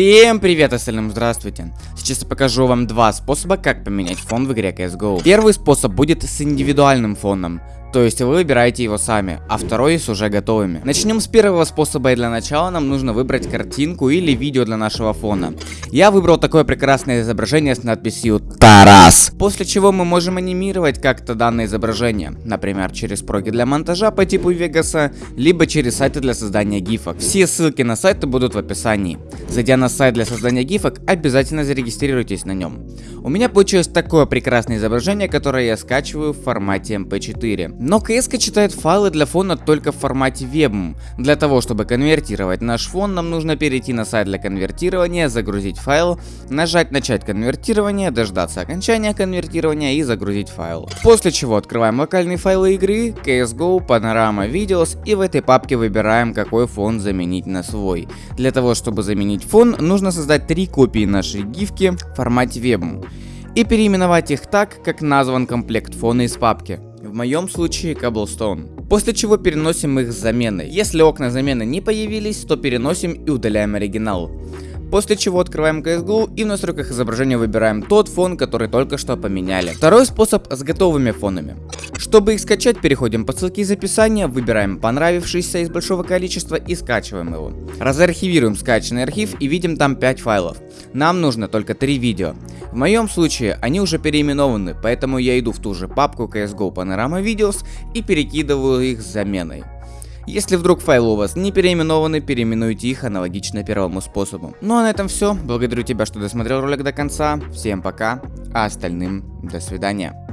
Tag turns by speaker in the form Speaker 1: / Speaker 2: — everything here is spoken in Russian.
Speaker 1: Всем привет остальным, здравствуйте. Сейчас я покажу вам два способа, как поменять фон в игре CSGO. Первый способ будет с индивидуальным фоном. То есть вы выбираете его сами, а второй с уже готовыми. Начнем с первого способа и для начала нам нужно выбрать картинку или видео для нашего фона. Я выбрал такое прекрасное изображение с надписью Тарас. После чего мы можем анимировать как-то данное изображение. Например, через проги для монтажа по типу Вегаса, либо через сайты для создания гифок. Все ссылки на сайты будут в описании. Зайдя на сайт для создания гифок, обязательно зарегистрируйтесь на нем. У меня получилось такое прекрасное изображение, которое я скачиваю в формате MP4. Но CS читает файлы для фона только в формате WebM. Для того, чтобы конвертировать наш фон, нам нужно перейти на сайт для конвертирования, загрузить файл, нажать начать конвертирование, дождаться окончания конвертирования и загрузить файл. После чего открываем локальные файлы игры, CSGO, Panorama Videos и в этой папке выбираем какой фон заменить на свой. Для того, чтобы заменить фон, нужно создать три копии нашей гифки в формате WebM и переименовать их так, как назван комплект фона из папки. В моем случае Cobblestone. После чего переносим их с заменой. Если окна замены не появились, то переносим и удаляем оригинал. После чего открываем CSGO и в настройках изображения выбираем тот фон, который только что поменяли. Второй способ с готовыми фонами. Чтобы их скачать, переходим по ссылке из описания, выбираем понравившийся из большого количества и скачиваем его. Разархивируем скачанный архив и видим там 5 файлов. Нам нужно только 3 видео. В моем случае они уже переименованы, поэтому я иду в ту же папку CSGO Panorama Videos и перекидываю их с заменой. Если вдруг файлы у вас не переименованы, переименуйте их аналогично первому способу. Ну а на этом все. Благодарю тебя, что досмотрел ролик до конца. Всем пока, а остальным до свидания.